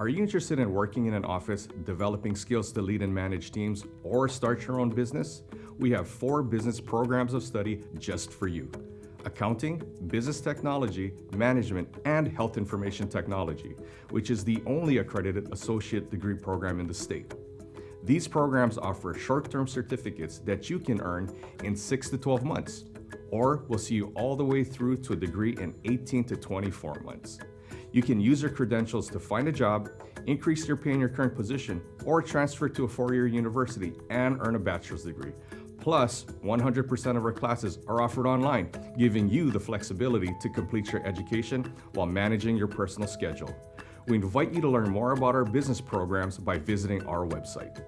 Are you interested in working in an office, developing skills to lead and manage teams, or start your own business? We have four business programs of study just for you. Accounting, Business Technology, Management, and Health Information Technology, which is the only accredited associate degree program in the state. These programs offer short-term certificates that you can earn in 6 to 12 months, or will see you all the way through to a degree in 18 to 24 months. You can use your credentials to find a job, increase your pay in your current position, or transfer to a four-year university and earn a bachelor's degree. Plus, 100% of our classes are offered online, giving you the flexibility to complete your education while managing your personal schedule. We invite you to learn more about our business programs by visiting our website.